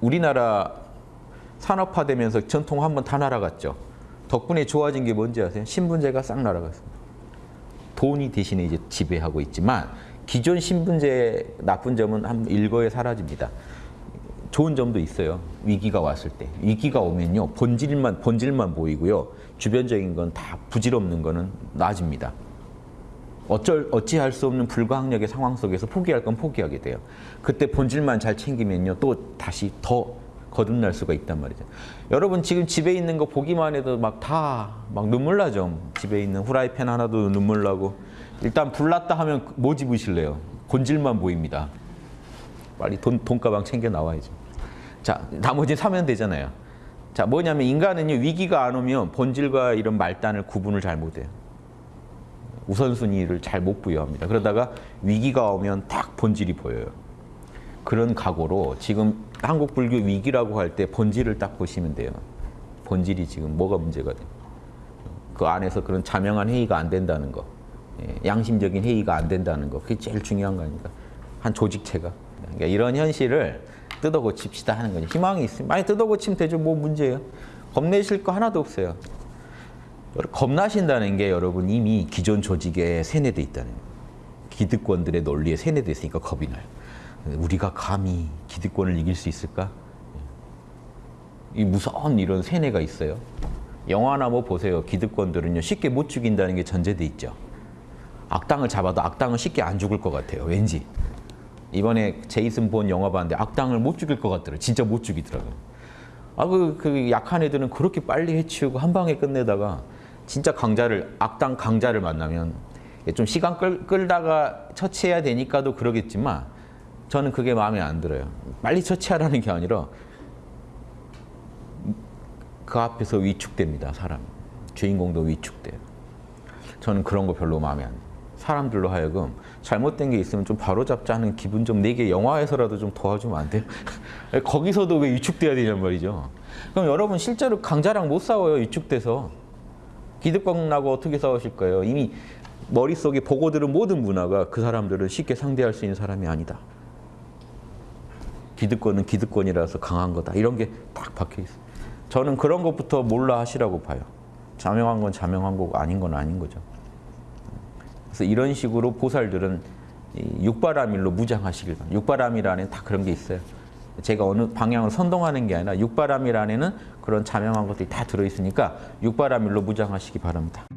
우리나라 산업화되면서 전통 한번 다 날아갔죠. 덕분에 좋아진 게 뭔지 아세요? 신분제가 싹 날아갔습니다. 돈이 대신에 이제 지배하고 있지만 기존 신분제의 나쁜 점은 한 일거에 사라집니다. 좋은 점도 있어요. 위기가 왔을 때. 위기가 오면요. 본질만 본질만 보이고요. 주변적인 건 다 부질없는 거는 나아집니다. 어쩔 어찌할 수 없는 불가항력의 상황 속에서 포기할 건 포기하게 돼요. 그때 본질만 잘 챙기면요. 또 다시 더 거듭날 수가 있단 말이죠. 여러분 지금 집에 있는 거 보기만 해도 막다막 눈물 나죠. 집에 있는 후라이팬 하나도 눈물 나고 일단 불났다 하면 뭐 집으실래요? 본질만 보입니다. 빨리 돈, 돈가방 챙겨 나와야죠. 자, 나머지 사면 되잖아요. 자, 뭐냐면 인간은요, 위기가 안 오면 본질과 이런 말단을 구분을 잘 못해요. 우선순위를 잘 못 부여합니다. 그러다가 위기가 오면 딱 본질이 보여요. 그런 각오로 지금 한국 불교 위기라고 할 때 본질을 딱 보시면 돼요. 본질이 지금 뭐가 문제가 돼요. 그 안에서 그런 자명한 회의가 안 된다는 거, 예, 양심적인 회의가 안 된다는 거, 그게 제일 중요한 거 아닙니까? 한 조직체가. 그러니까 이런 현실을 뜯어 고칩시다 하는 거죠. 희망이 있으면 많이 뜯어 고치면 되죠. 뭐 문제예요? 겁내실 거 하나도 없어요. 겁나신다는 게 여러분 이미 기존 조직에 세뇌돼 있다는. 기득권들의 논리에 세뇌돼 있으니까 겁이 나요. 우리가 감히 기득권을 이길 수 있을까? 이 무서운 이런 세뇌가 있어요. 영화나 뭐 보세요. 기득권들은요 쉽게 못 죽인다는 게 전제돼 있죠. 악당을 잡아도 악당은 쉽게 안 죽을 것 같아요. 왠지. 이번에 제이슨 본 영화 봤는데 악당을 못 죽일 것 같더라고요. 진짜 못 죽이더라고요. 아, 그, 그 약한 애들은 그렇게 빨리 해치우고 한 방에 끝내다가 진짜 강자를, 악당 강자를 만나면 좀 시간 끌, 끌다가 처치해야 되니까도 그러겠지만 저는 그게 마음에 안 들어요. 빨리 처치하라는 게 아니라 그 앞에서 위축됩니다, 사람. 주인공도 위축돼요. 저는 그런 거 별로 마음에 안 들어요. 사람들로 하여금 잘못된 게 있으면 좀 바로잡자는 기분 좀 내게 영화에서라도 좀 도와주면 안 돼요? 거기서도 왜 위축돼야 되냔 말이죠. 그럼 여러분 실제로 강자랑 못 싸워요, 위축돼서. 기득권하고 어떻게 싸우실 거예요? 이미 머릿속에 보고 들은 모든 문화가 그 사람들을 쉽게 상대할 수 있는 사람이 아니다. 기득권은 기득권이라서 강한 거다. 이런 게 딱 박혀 있어요. 저는 그런 것부터 몰라 하시라고 봐요. 자명한 건 자명한 거고 아닌 건 아닌 거죠. 그래서 이런 식으로 보살들은 육바라밀로 무장하시길 바랍니다. 안에 다 그런 게 있어요. 제가 어느 방향을 선동하는 게 아니라 안에는 그런 자명한 것들이 다 들어있으니까 육바라밀로 무장하시기 바랍니다.